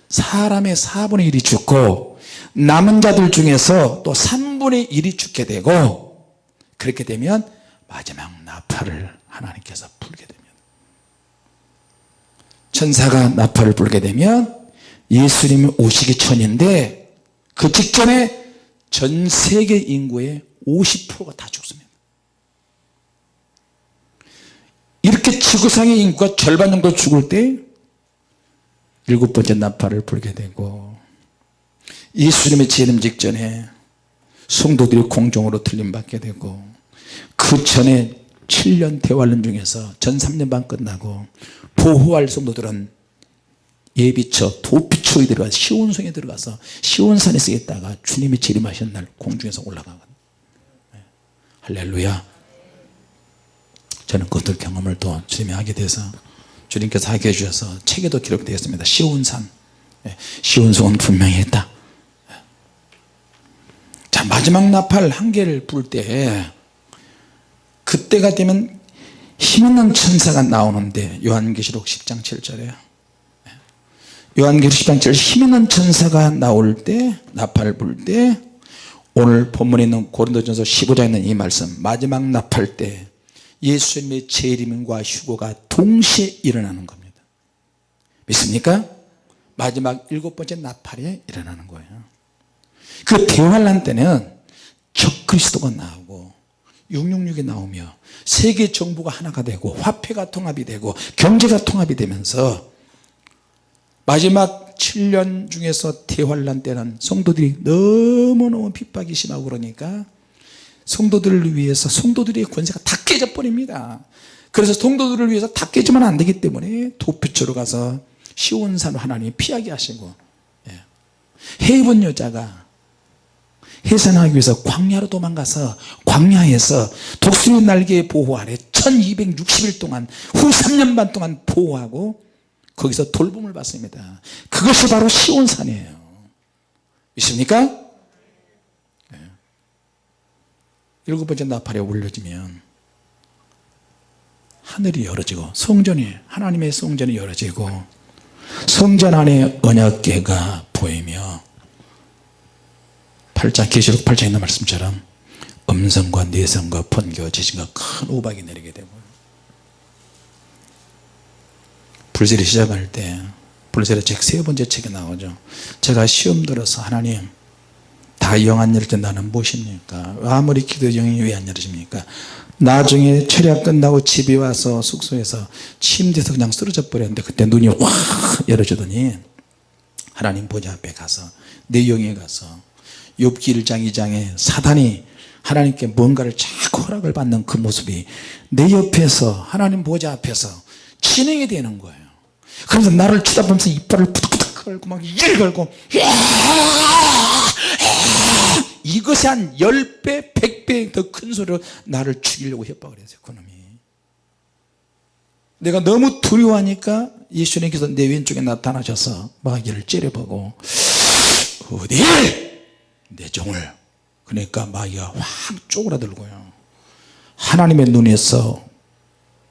사람의 4분의 1이 죽고 남은 자들 중에서 또 3분의 1이 죽게 되고 그렇게 되면 마지막 나팔을 하나님께서 불게 됩니다 천사가 나팔을 불게 되면 예수님이 오시기 전인데 그 직전에 전 세계 인구의 50%가 다 죽습니다. 이렇게 지구상의 인구가 절반 정도 죽을 때 일곱 번째 나팔을 불게 되고 예수님의 재림 직전에 성도들이 공중으로 들림받게 되고 그 전에 7년 대환란 중에서 전 3년 반 끝나고 보호할 성도들은 예비처 도피처에 들어가 시온성에 들어가서 시온산에서 있다가 주님이 재림하신 날 공중에서 올라가거든요 네. 할렐루야 저는 그것들 경험을 또 주님이 하게 돼서 주님께서 하게 해주셔서 책에도 기록되어 있습니다 시온산 네. 시온성은 분명히 했다 네. 자 마지막 나팔 한 개를 불 때 그때가 되면 힘있는 천사가 나오는데 요한계시록 10장 7절에 요한계시록 10장 7절 힘있는 천사가 나올 때 나팔을 불때 오늘 본문에 있는 고린도전서 15장에 있는 이 말씀 마지막 나팔 때 예수님의 재림과 휴거가 동시에 일어나는 겁니다. 믿습니까? 마지막 일곱 번째 나팔에 일어나는 거예요. 그 대환란 때는 적그리스도가 나오고 666이 나오며 세계 정부가 하나가 되고 화폐가 통합이 되고 경제가 통합이 되면서 마지막 7년 중에서 대환란 때는 성도들이 너무너무 핍박이 심하고 그러니까 성도들을 위해서 성도들의 권세가 다 깨져 버립니다 그래서 성도들을 위해서 다 깨지면 안 되기 때문에 도피처로 가서 시온산을 하나님이 피하게 하시고 예. 해입은 여자가 해산하기 위해서 광야로 도망가서 광야에서 독수리 날개의 보호 아래 1260일 동안 후 3년 반 동안 보호하고 거기서 돌봄을 받습니다 그것이 바로 시온산이에요 믿습니까? 네. 일곱 번째 나팔에 올려지면 하늘이 열어지고 성전이 하나님의 성전이 열어지고 성전 안에 언약궤가 보이며 8장 계시록 8장에 있는 말씀처럼 음성과 내성과 번개와 지진과 큰 우박이 내리게 되고. 불세례 시작할 때 불세례 책세 번째 책에 나오죠. 제가 시험 들어서 하나님 다 영안 열릴 때 나는 무엇입니까? 아무리 기도 영이 왜 안 열어집니까? 나중에 철야 끝나고 집에 와서 숙소에서 침대에서 그냥 쓰러져 버렸는데 그때 눈이 확 열어지더니 하나님 보좌 앞에 가서 내 영에 가서 욥기 1장 2장에 사단이 하나님께 뭔가를 자꾸 허락을 받는 그 모습이 내 옆에서 하나님 보좌 앞에서 진행이 되는 거예요. 그러면서 나를 쳐다보면서 이빨을 푸득푸득 걸고 막 이를 걸고 이것이 한 10배 100배 더 큰 소리로 나를 죽이려고 협박을 했어요 그놈이. 내가 너무 두려워하니까 예수님께서 내 왼쪽에 나타나셔서 마귀를 째려보고 어디 내 종을. 그러니까 마귀가 확 쪼그라들고요. 하나님의 눈에서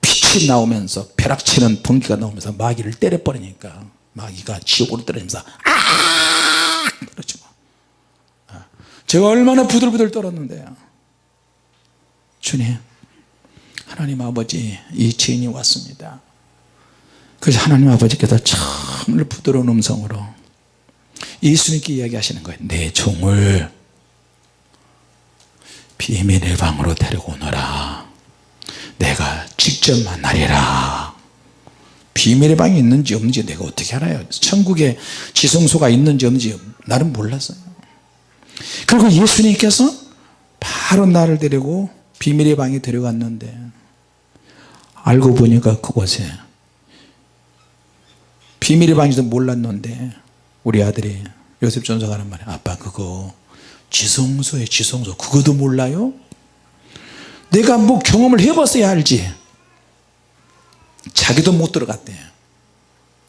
빛이 나오면서 벼락치는 번개가 나오면서 마귀를 때려버리니까 마귀가 지옥으로 떨어지면서 아! 그렇죠. 제가 얼마나 부들부들 떨었는데요. 주님 하나님 아버지 이 죄인이 왔습니다. 그래서 하나님 아버지께서 정말 부드러운 음성으로 예수님께 이야기하시는 거예요. 내 종을 비밀의 방으로 데리고 오너라. 내가 직접 만나리라. 비밀의 방이 있는지 없는지 내가 어떻게 알아요? 천국에 지성소가 있는지 없는지 나는 몰랐어요. 그리고 예수님께서 바로 나를 데리고 비밀의 방에 데려갔는데 알고 보니까 그곳에 비밀의 방에서 몰랐는데 우리 아들이 요셉 전사가 하는 말이 아빠 그거 지성소에 지성소 그거도 몰라요? 내가 뭐 경험을 해봤어야 알지? 자기도 못 들어갔대.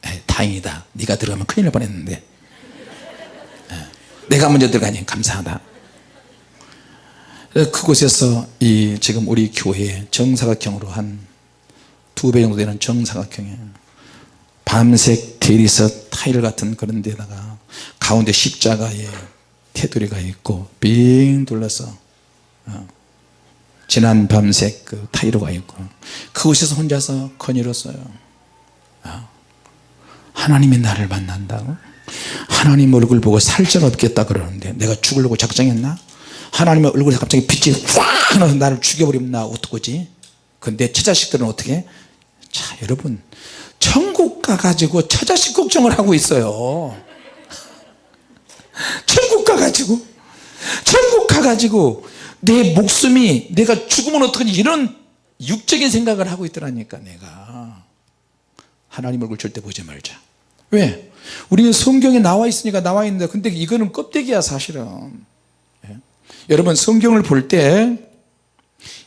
에이, 다행이다. 네가 들어가면 큰일 날 뻔했는데. 에, 내가 먼저 들어가니 감사하다. 그곳에서 이 지금 우리 교회 정사각형으로 한 두 배 정도 되는 정사각형에 밤색 대리석 타일 같은 그런 데다가 가운데 십자가에 테두리가 있고 빙 둘러서 어. 진한 밤색 그 타이로가 있고 그곳에서 혼자서 거닐었어요. 아, 하나님이 나를 만난다고? 하나님 얼굴 보고 살짝 없겠다 그러는데 내가 죽으려고 작정했나? 하나님의 얼굴에 갑자기 빛이 확 나서 나를 죽여버리면 나 어떡하지? 근데 처자식들은 어떻게? 자 여러분 천국 가 가지고 처자식 걱정을 하고 있어요. 천국 가 가지고 천국 가 가지고 내 목숨이 내가 죽으면 어떡하지 이런 육적인 생각을 하고 있더라니까 내가. 하나님 얼굴 절대 보지 말자. 왜? 우리는 성경에 나와 있으니까 나와 있는데 근데 이거는 껍데기야 사실은. 예? 여러분 성경을 볼 때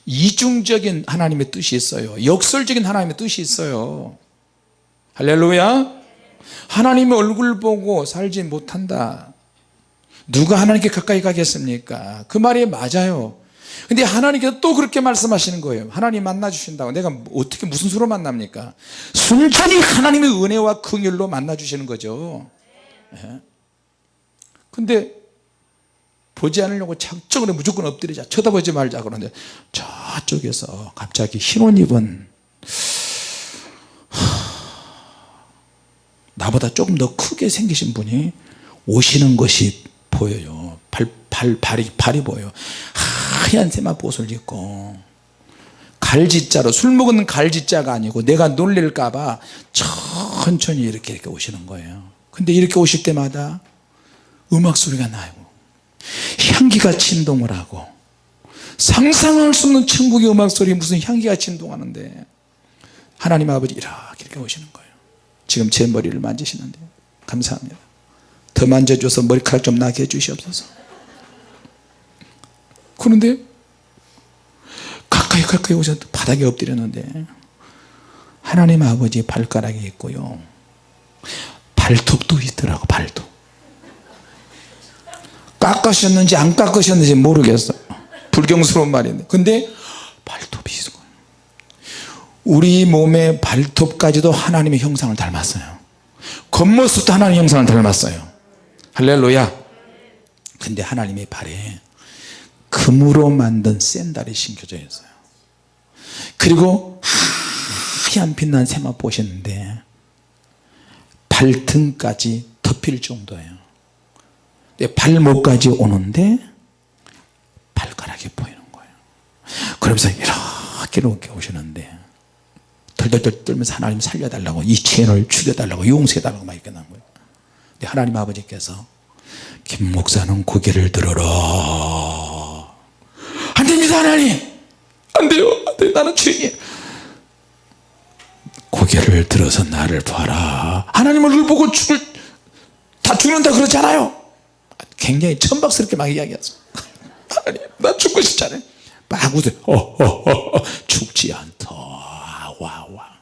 이중적인 하나님의 뜻이 있어요. 역설적인 하나님의 뜻이 있어요 할렐루야. 하나님의 얼굴 보고 살지 못한다. 누가 하나님께 가까이 가겠습니까? 그 말이 맞아요. 근데 하나님께서 또 그렇게 말씀하시는 거예요. 하나님 만나 주신다고. 내가 어떻게 무슨 수로 만납니까? 순전히 하나님의 은혜와 긍휼로 만나 주시는 거죠. 예. 근데 보지 않으려고 작정으로 무조건 엎드리자. 쳐다보지 말자 그러는데 저쪽에서 갑자기 흰옷 입은 나보다 조금 더 크게 생기신 분이 오시는 것이 보여요. 발, 발, 발이, 발이 보여요. 하얀 세마포옷을 입고 갈지자로 술 먹은 갈지자가 아니고 내가 놀릴까봐 천천히 이렇게 이렇게 오시는 거예요. 근데 이렇게 오실 때마다 음악 소리가 나고 향기가 진동을 하고 상상할 수 없는 천국의 음악 소리 무슨 향기가 진동하는데 하나님 아버지 이렇게 이렇게 오시는 거예요 지금 제 머리를 만지시는데 감사합니다. 더 만져줘서 머리카락 좀 나게 해주시옵소서. 그런데 가까이 가까이 오셔서 바닥에 엎드렸는데 하나님 아버지 발가락이 있고요. 발톱도 있더라고 발톱. 깎으셨는지 안 깎으셨는지 모르겠어요 불경스러운 말인데. 근데 발톱이 있어요 우리 몸의 발톱까지도 하나님의 형상을 닮았어요. 겉모습도 하나님의 형상을 닮았어요. 할렐루야. 근데 하나님의 발에 금으로 만든 샌달이 신겨져 있어요. 그리고 하얀 빛난 세마포셨는데 발등까지 덮일 정도예요. 발목까지 오는데 발가락이 보이는 거예요. 그러면서 이렇게 이렇게 오시는데 덜덜덜 떨면서 하나님 살려달라고 이 죄인을 죽여달라고 용서해달라고 막 이렇게 난 거예요. 근데 하나님 아버지께서 김 목사는 고개를 들어라. 안됩니다 하나님! 안돼요 안돼요. 나는 죄인이에요. 고개를 들어서 나를 봐라. 하나님 얼굴 보고 죽을 다 죽는다 그러잖아요. 굉장히 천박스럽게 막 이야기하죠 하나님 나 죽고 싶잖아요. 막 웃어요. 어, 어, 어, 어. 죽지 않다 와와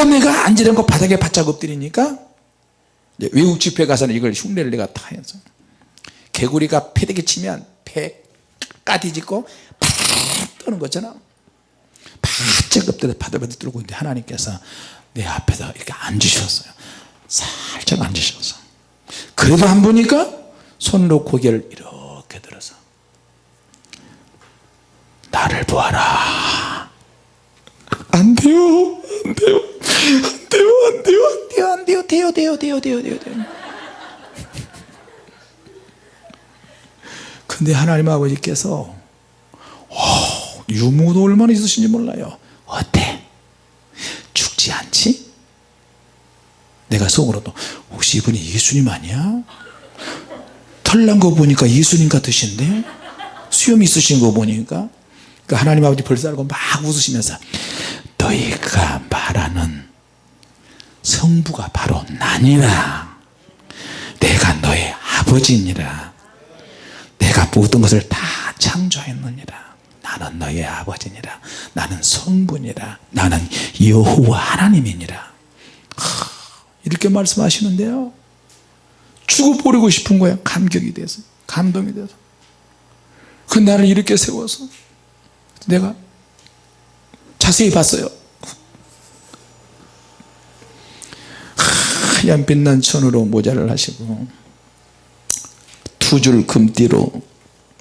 그러다 내가 앉으려고 바닥에 바짝 엎드리니까 외국 집회 가서는 이걸 흉내를 내가 다 해서 개구리가 패대기 치면 배 까디짓고 팍 떠는 거잖아. 바짝 엎드려 바들바들 떨고 있는데 하나님께서 내 앞에다 이렇게 앉으셨어요. 살짝 앉으셔서 그래도 안 보니까 손으로 고개를 이렇게 들어서 나를 보아라. 안 돼요. 안 돼요. 안 돼요 안 돼요 안 돼요 안 돼요 돼요 돼요 돼요 돼요 돼요 돼요 근데 하나님 아버지께서 오, 유무도 얼마나 있으신지 몰라요. 어때? 죽지 않지? 내가 속으로도 혹시 이분이 예수님 아니야? 털난 거 보니까 예수님 같으신데? 수염 있으신 거 보니까? 그 하나님 아버지 벌써 알고 막 웃으시면서 너희가 말하는 성부가 바로 나니라. 내가 너의 아버지니라. 내가 모든 것을 다 창조했느니라. 나는 너의 아버지니라. 나는 성부니라. 나는 여호와 하나님이니라. 이렇게 말씀하시는데요. 죽어버리고 싶은 거야. 감격이 돼서 감동이 돼서. 그 나를 이렇게 세워서 내가 자세히 봤어요 하얀 빛난 천으로 모자를 하시고 두 줄 금띠로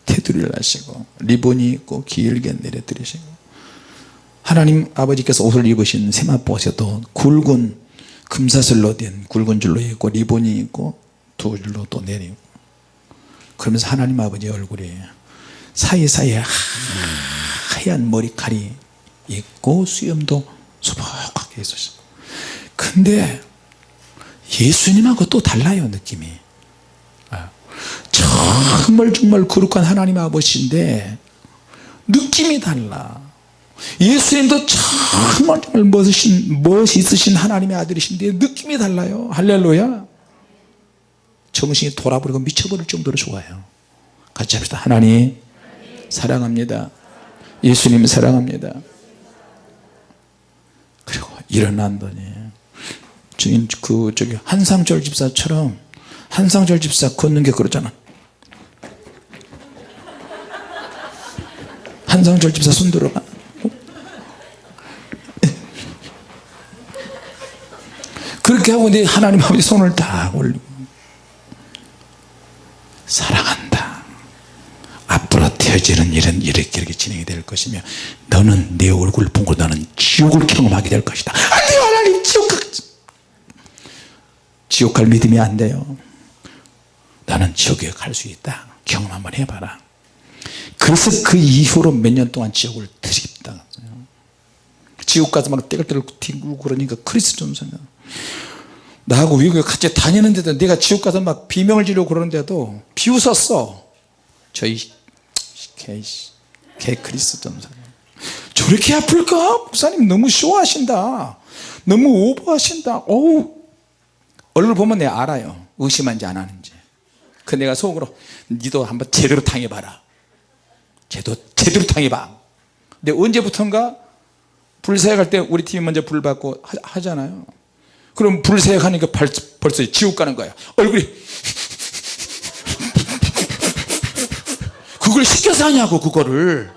테두리 테두리를 하시고 리본이 있고 길게 내려드리시고 하나님 아버지께서 옷을 입으신 세마포에도 굵은 금사슬로 된 굵은 줄로 있고 리본이 있고 두 줄로 또 내리고 그러면서 하나님 아버지 얼굴이 사이사이에 하얀 머리칼이 있고 수염도 소복하게 있으시고. 근데 예수님하고 또 달라요 느낌이. 아, 정말 정말 거룩한 하나님 아버지인데 느낌이 달라. 예수님도 정말 정말 멋있으신, 멋있으신 하나님의 아들이신데 느낌이 달라요. 할렐루야. 정신이 돌아버리고 미쳐버릴 정도로 좋아요. 같이 합시다. 하나님 사랑합니다. 예수님 사랑합니다. 그리고 일어난더니 그 저기 한상철 집사처럼 한상철 집사 걷는 게 그러잖아. 한상철 집사 손 들어가. 그렇게 하고 내 하나님 아버지 손을 딱 올리고. 사랑한다. 앞으로 되어지는 일은 이렇게 이렇게 진행이 될 것이며 너는 내 얼굴 보고 너는 지옥을 경험하게 될 것이다. 안돼 하나님 지옥 가 지옥 갈 믿음이 안 돼요. 나는 지옥에 갈 수 있다. 경험 한번 해봐라. 그래서 그 이후로 몇 년 동안 지옥을 드립다 지옥 가서 막 떼글떼글 튕기고 그러니까 크리스 존슨 나하고 외국에 같이 다니는데도 내가 지옥 가서 막 비명을 지르고 그러는데도 비웃었어. 저희 개, 개 크리스 전사 저렇게 아플까? 목사님 너무 쇼하신다. 너무 오버하신다. 어우 얼굴 보면 내가 알아요. 의심한지 안 하는지. 그 내가 속으로 니도 한번 제대로 당해봐라. 제대로, 제대로 당해봐. 근데 언제부턴가 불사역할 때 우리 팀이 먼저 불 받고 하, 잖아요. 그럼 불사역하니까 벌써 지옥 가는 거야. 얼굴이 그걸 시켜서 하냐고 그거를.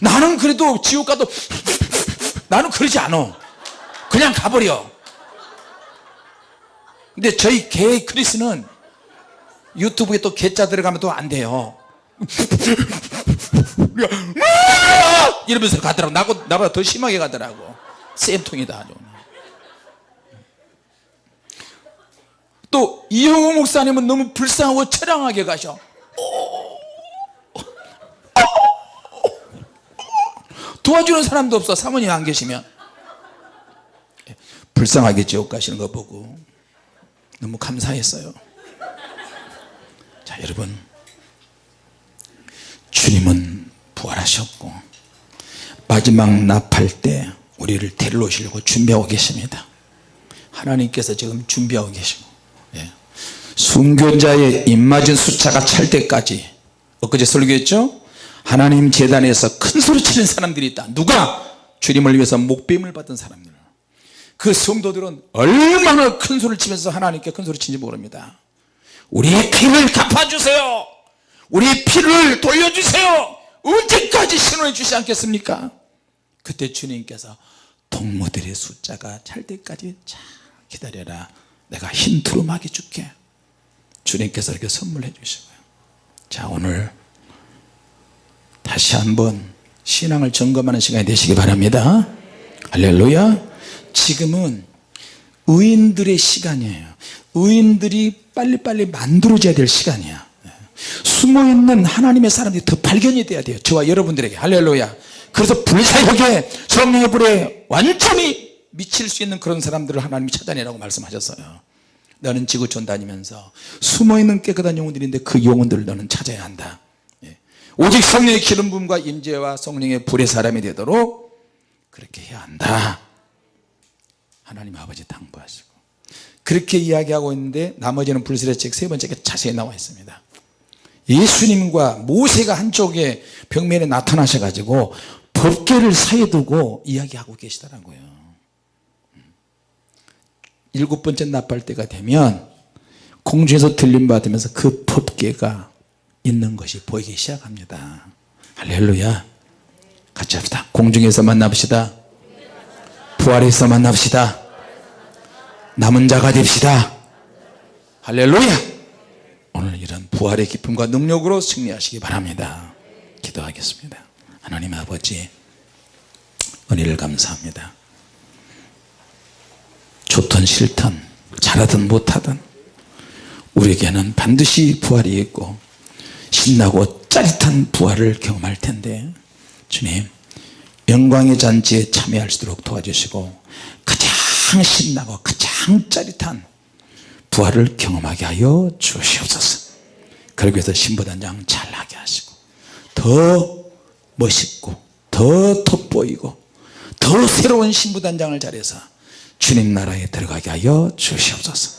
나는 그래도 지옥 가도 나는 그러지 않아. 그냥 가버려 근데 저희 개 크리스는 유튜브에 또 개자 들어가면 또 안 돼요. 이러면서 가더라고. 나고, 나보다 더 심하게 가더라고. 쌤통이다 또 이영호 목사님은 너무 불쌍하고 처량하게 가셔. 도와주는 사람도 없어. 사모님 안 계시면. 불쌍하게 지옥 가시는 거 보고 너무 감사했어요. 자 여러분. 주님은 부활하셨고 마지막 나팔 때 우리를 데리러 오시려고 준비하고 계십니다. 하나님께서 지금 준비하고 계시고 예. 순교자의 입맞은 숫자가 찰 때까지 엊그제 설교했죠? 하나님 재단에서 큰 소리 치는 사람들이 있다. 누가? 주님을 위해서 목뱀을 받은 사람들 그 성도들은 얼마나 큰 소리를 치면서 하나님께 큰 소리 치는지 모릅니다. 우리의 피를 갚아주세요. 우리의 피를 돌려주세요. 언제까지 신원해 주시지 않겠습니까? 그때 주님께서 동무들의 숫자가 찰 때까지 자 기다려라. 내가 흰 두루마기 줄게. 주님께서 이렇게 선물해 주시고요. 자 오늘 다시 한번 신앙을 점검하는 시간이 되시기 바랍니다. 할렐루야 지금은 의인들의 시간이에요. 의인들이 빨리빨리 만들어져야 될 시간이야. 숨어있는 하나님의 사람들이 더 발견이 돼야 돼요. 저와 여러분들에게. 할렐루야. 그래서 불사역에 성령의 불에 완전히 미칠 수 있는 그런 사람들을 하나님이 찾아내라고 말씀하셨어요. 너는 지구촌 다니면서 숨어있는 깨끗한 영혼들인데 그 영혼들을 너는 찾아야 한다. 예. 오직 성령의 기름 부음과 임재와 성령의 불의 사람이 되도록 그렇게 해야 한다 하나님 아버지 당부하시고. 그렇게 이야기하고 있는데 나머지는 불세례 책 세 번째가 자세히 나와 있습니다. 예수님과 모세가 한쪽에 벽면에 나타나셔 가지고 법계를 사이에 두고 이야기하고 계시더라고요. 일곱 번째 나팔 때가 되면 공중에서 들림 받으면서 그 법계가 있는 것이 보이기 시작합니다. 할렐루야. 같이 합시다. 공중에서 만납시다 부활해서 만납시다. 남은 자가 됩시다. 할렐루야! 오늘 이런 부활의 기쁨과 능력으로 승리하시기 바랍니다. 기도하겠습니다. 하나님 아버지 은혜를 감사합니다. 좋든 싫든 잘하든 못하든 우리에게는 반드시 부활이 있고 신나고 짜릿한 부활을 경험할 텐데 주님 영광의 잔치에 참여할 수 있도록 도와주시고 가장 신나고 가장 짜릿한 부활을 경험하게 하여 주시옵소서. 그러기 위해서 신부단장 잘하게 하시고 더 멋있고 더 돋보이고 더 새로운 신부단장을 잘해서 주님 나라에 들어가게 하여 주시옵소서